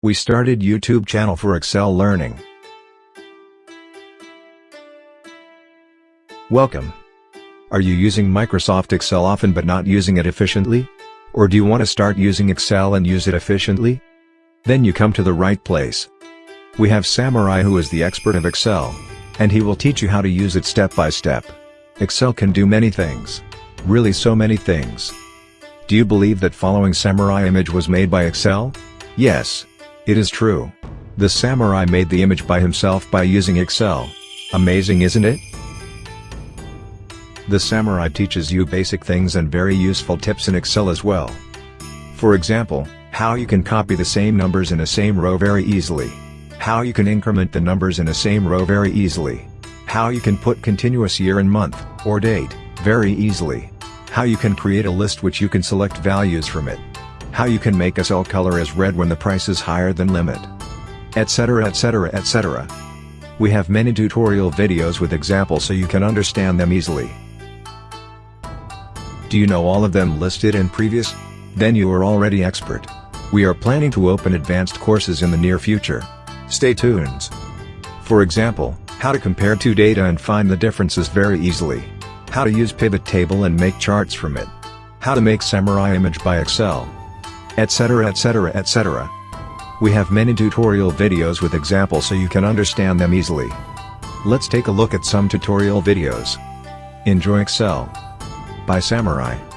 We started YouTube channel for Excel learning. Welcome. Are you using Microsoft Excel often but not using it efficiently? Or do you want to start using Excel and use it efficiently? Then you come to the right place. We have Samurai who is the expert of Excel. And he will teach you how to use it step by step. Excel can do many things. Really so many things. Do you believe that following Samurai image was made by Excel? Yes. It is true. The Samurai made the image by himself by using Excel. Amazing isn't it? The Samurai teaches you basic things and very useful tips in Excel as well. For example, how you can copy the same numbers in a same row very easily. How you can increment the numbers in a same row very easily. How you can put continuous year and month, or date, very easily. How you can create a list which you can select values from it. How you can make a cell color as red when the price is higher than limit. Etc etc etc. We have many tutorial videos with examples so you can understand them easily. Do you know all of them listed in previous? Then you are already expert. We are planning to open advanced courses in the near future. Stay tuned. For example, how to compare two data and find the differences very easily. How to use pivot table and make charts from it. How to make Samurai image by Excel. Etc etc etc. We have many tutorial videos with examples so you can understand them easily. Let's take a look at some tutorial videos. Enjoy Excel by Samurai.